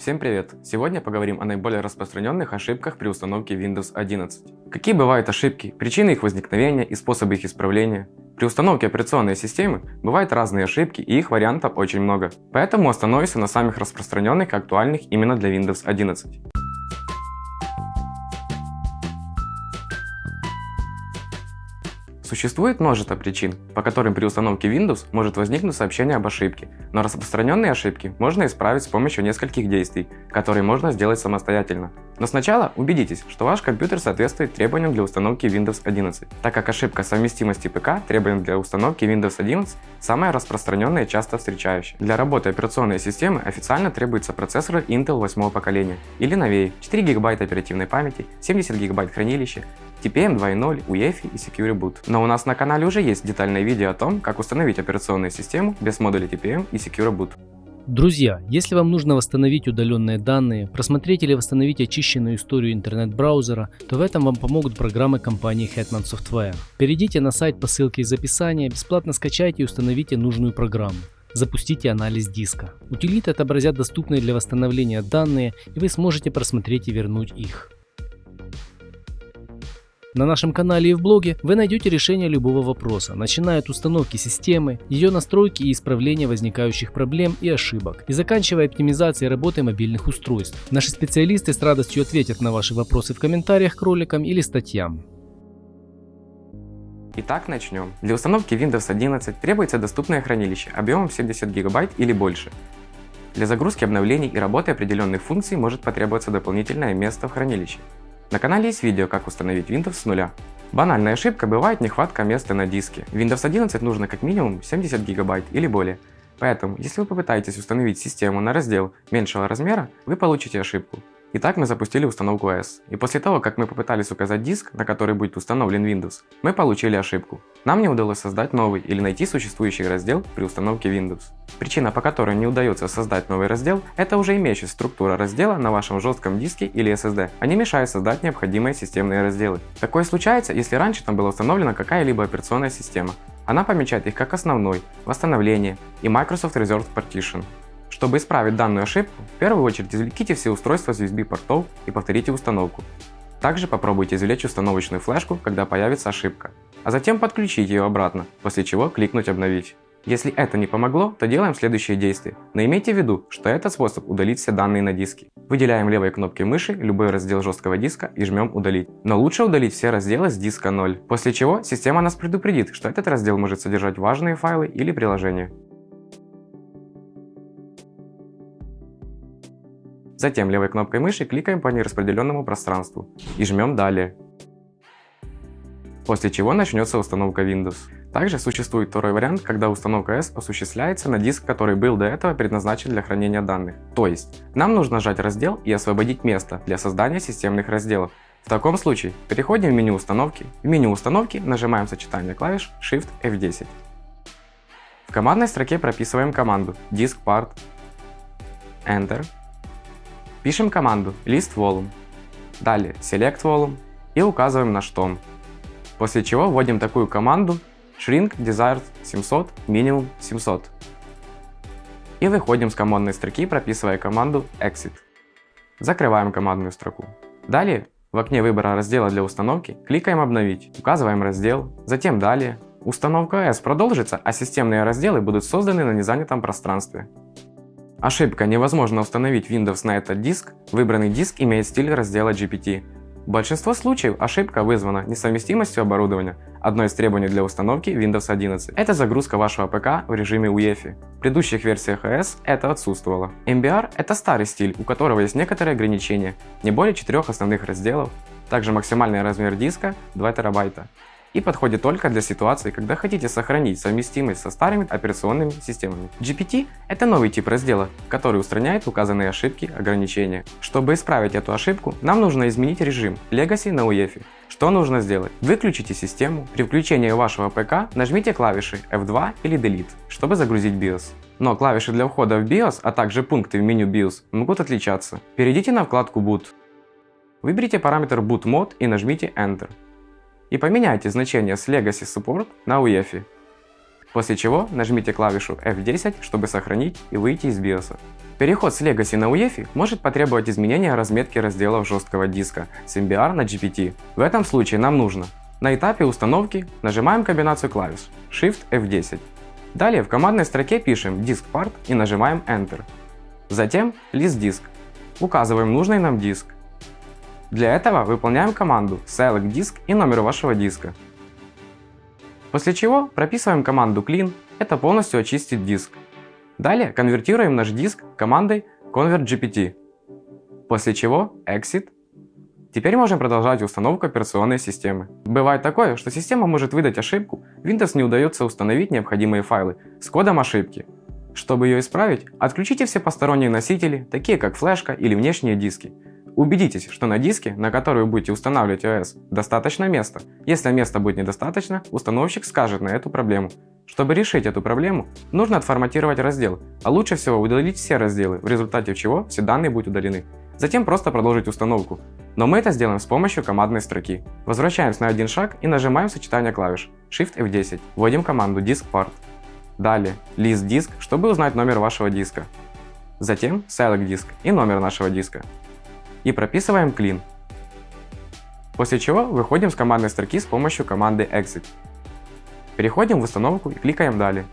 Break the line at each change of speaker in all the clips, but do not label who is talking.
Всем привет! Сегодня поговорим о наиболее распространенных ошибках при установке Windows 11. Какие бывают ошибки, причины их возникновения и способы их исправления. При установке операционной системы бывают разные ошибки и их вариантов очень много. Поэтому остановимся на самых распространенных и актуальных именно для Windows 11. Существует множество причин, по которым при установке Windows может возникнуть сообщение об ошибке, но распространенные ошибки можно исправить с помощью нескольких действий, которые можно сделать самостоятельно. Но сначала убедитесь, что ваш компьютер соответствует требованиям для установки Windows 11, так как ошибка совместимости ПК требованиям для установки Windows 11 самая распространенная и часто встречающая. Для работы операционной системы официально требуется процессор Intel 8 поколения или новее, 4 ГБ оперативной памяти, 70 ГБ хранилища, TPM 2.0, UEFI и Secure Boot. Но у нас на канале уже есть детальное видео о том, как установить операционную систему без модуля TPM и Secure Boot.
Друзья, если вам нужно восстановить удаленные данные, просмотреть или восстановить очищенную историю интернет-браузера, то в этом вам помогут программы компании Hetman Software. Перейдите на сайт по ссылке из описания, бесплатно скачайте и установите нужную программу. Запустите анализ диска. Утилиты отобразят доступные для восстановления данные, и вы сможете просмотреть и вернуть их. На нашем канале и в блоге вы найдете решение любого вопроса, начиная от установки системы, ее настройки и исправления возникающих проблем и ошибок, и заканчивая оптимизацией работы мобильных устройств. Наши специалисты с радостью ответят на ваши вопросы в комментариях к роликам или статьям.
Итак, начнем. Для установки Windows 11 требуется доступное хранилище объемом 70 ГБ или больше. Для загрузки обновлений и работы определенных функций может потребоваться дополнительное место в хранилище. На канале есть видео, как установить Windows с нуля. Банальная ошибка бывает нехватка места на диске. Windows 11 нужно как минимум 70 гигабайт или более. Поэтому, если вы попытаетесь установить систему на раздел меньшего размера, вы получите ошибку. Итак, мы запустили установку S. И после того, как мы попытались указать диск, на который будет установлен Windows, мы получили ошибку. Нам не удалось создать новый или найти существующий раздел при установке Windows. Причина, по которой не удается создать новый раздел, это уже имеющая структура раздела на вашем жестком диске или SSD. Они мешают создать необходимые системные разделы. Такое случается, если раньше там была установлена какая-либо операционная система. Она помечает их как основной, восстановление и Microsoft Reserved Partition. Чтобы исправить данную ошибку, в первую очередь извлеките все устройства с USB портов и повторите установку. Также попробуйте извлечь установочную флешку, когда появится ошибка, а затем подключить ее обратно, после чего кликнуть «Обновить». Если это не помогло, то делаем следующие действия. Но имейте в виду, что этот способ удалить все данные на диске. Выделяем левой кнопкой мыши любой раздел жесткого диска и жмем «Удалить». Но лучше удалить все разделы с диска 0, после чего система нас предупредит, что этот раздел может содержать важные файлы или приложения. Затем левой кнопкой мыши кликаем по нераспределенному пространству и жмем «Далее». После чего начнется установка Windows. Также существует второй вариант, когда установка S осуществляется на диск, который был до этого предназначен для хранения данных. То есть, нам нужно нажать раздел и освободить место для создания системных разделов. В таком случае, переходим в меню установки. В меню установки нажимаем сочетание клавиш Shift F10. В командной строке прописываем команду diskpart, Enter Пишем команду list volume, далее select volume и указываем наш тон. После чего вводим такую команду shrink desired 700 minimum 700. И выходим с командной строки, прописывая команду exit. Закрываем командную строку. Далее в окне выбора раздела для установки кликаем «Обновить», указываем раздел, затем «Далее». Установка S продолжится, а системные разделы будут созданы на незанятом пространстве. Ошибка невозможно установить Windows на этот диск, выбранный диск имеет стиль раздела GPT. В большинстве случаев ошибка вызвана несовместимостью оборудования, одно из требований для установки Windows 11. Это загрузка вашего ПК в режиме UEFI. В предыдущих версиях OS это отсутствовало. MBR это старый стиль, у которого есть некоторые ограничения, не более четырех основных разделов, также максимальный размер диска 2 терабайта и подходит только для ситуации, когда хотите сохранить совместимость со старыми операционными системами. GPT – это новый тип раздела, который устраняет указанные ошибки ограничения. Чтобы исправить эту ошибку, нам нужно изменить режим Legacy на UEFI. Что нужно сделать? Выключите систему, при включении вашего ПК нажмите клавиши F2 или Delete, чтобы загрузить BIOS. Но клавиши для входа в BIOS, а также пункты в меню BIOS могут отличаться. Перейдите на вкладку Boot. Выберите параметр Boot Mode и нажмите Enter и поменяйте значение с Legacy Support на UEFI. после чего нажмите клавишу F10, чтобы сохранить и выйти из BIOS. Переход с Legacy на UEFI может потребовать изменения разметки разделов жесткого диска с MBR на GPT. В этом случае нам нужно на этапе установки нажимаем комбинацию клавиш Shift F10. Далее в командной строке пишем Disk Part и нажимаем Enter. Затем List Disk. Указываем нужный нам диск. Для этого выполняем команду Select Disk и номер вашего диска. После чего прописываем команду Clean, это полностью очистит диск. Далее конвертируем наш диск командой ConvertGPT. После чего Exit. Теперь можем продолжать установку операционной системы. Бывает такое, что система может выдать ошибку, Windows не удается установить необходимые файлы с кодом ошибки. Чтобы ее исправить, отключите все посторонние носители, такие как флешка или внешние диски. Убедитесь, что на диске, на который вы будете устанавливать OS, достаточно места. Если места будет недостаточно, установщик скажет на эту проблему. Чтобы решить эту проблему, нужно отформатировать раздел, а лучше всего удалить все разделы, в результате чего все данные будут удалены. Затем просто продолжить установку. Но мы это сделаем с помощью командной строки. Возвращаемся на один шаг и нажимаем сочетание клавиш Shift F10. Вводим команду diskpart. Далее list disk, чтобы узнать номер вашего диска. Затем select disk и номер нашего диска. И прописываем clean. После чего выходим с командной строки с помощью команды exit. Переходим в установку и кликаем «Далее».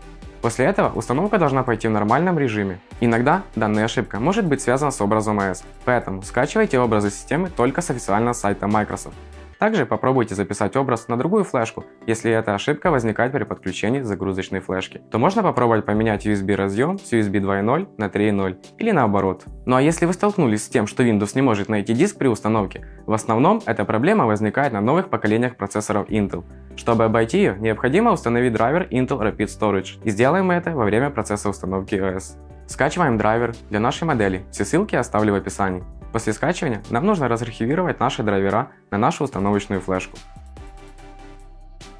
После этого установка должна пойти в нормальном режиме. Иногда данная ошибка может быть связана с образом AES, поэтому скачивайте образы системы только с официального сайта Microsoft. Также попробуйте записать образ на другую флешку, если эта ошибка возникает при подключении загрузочной флешки. То можно попробовать поменять USB разъем с USB 2.0 на 3.0 или наоборот. Ну а если вы столкнулись с тем, что Windows не может найти диск при установке, в основном эта проблема возникает на новых поколениях процессоров Intel. Чтобы обойти ее, необходимо установить драйвер Intel Rapid Storage и сделаем мы это во время процесса установки OS. Скачиваем драйвер для нашей модели, все ссылки оставлю в описании. После скачивания нам нужно разархивировать наши драйвера на нашу установочную флешку.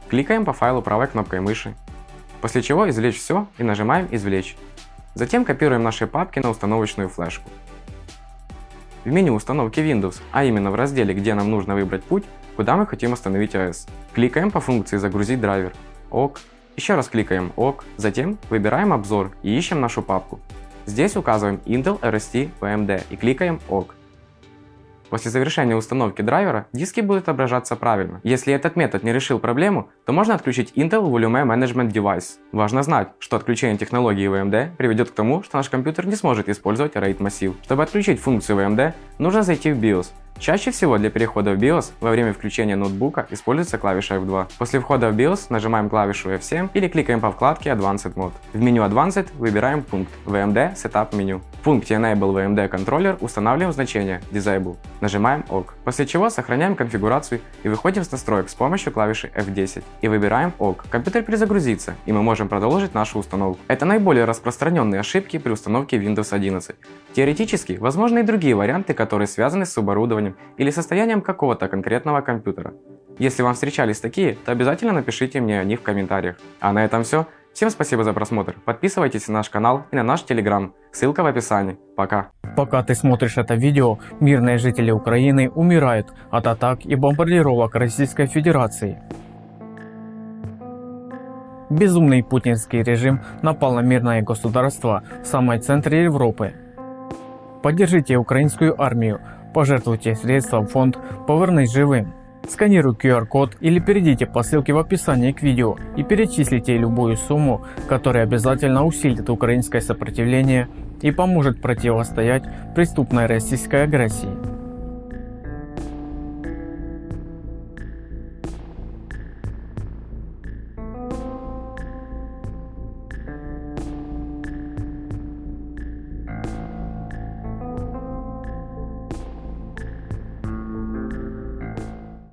Кликаем по файлу правой кнопкой мыши, после чего извлечь все и нажимаем «Извлечь». Затем копируем наши папки на установочную флешку. В меню установки Windows, а именно в разделе, где нам нужно выбрать путь, куда мы хотим установить OS. Кликаем по функции «Загрузить драйвер», ОК, еще раз кликаем ОК, затем выбираем обзор и ищем нашу папку. Здесь указываем Intel RST VMD и кликаем ОК. После завершения установки драйвера диски будут отображаться правильно. Если этот метод не решил проблему, то можно отключить Intel Volume Management Device. Важно знать, что отключение технологии VMD приведет к тому, что наш компьютер не сможет использовать RAID массив. Чтобы отключить функцию VMD, нужно зайти в BIOS Чаще всего для перехода в BIOS во время включения ноутбука используется клавиша F2. После входа в BIOS нажимаем клавишу F7 или кликаем по вкладке Advanced Mode. В меню Advanced выбираем пункт VMD Setup Menu. В пункте Enable VMD Controller устанавливаем значение Disable. Нажимаем ОК. После чего сохраняем конфигурацию и выходим с настроек с помощью клавиши F10 и выбираем ОК. Компьютер перезагрузится и мы можем продолжить нашу установку. Это наиболее распространенные ошибки при установке Windows 11. Теоретически возможны и другие варианты, которые связаны с оборудованием состоянием или состоянием какого-то конкретного компьютера. Если вам встречались такие, то обязательно напишите мне о них в комментариях. А на этом все. Всем спасибо за просмотр. Подписывайтесь на наш канал и на наш телеграм. Ссылка в описании. Пока.
Пока ты смотришь это видео, мирные жители Украины умирают от атак и бомбардировок Российской Федерации. Безумный путинский режим напал на мирное государство в самой центре Европы. Поддержите украинскую армию, Пожертвуйте средства в фонд «Повернись живым». Сканируй QR-код или перейдите по ссылке в описании к видео и перечислите любую сумму, которая обязательно усилит украинское сопротивление и поможет противостоять преступной российской агрессии.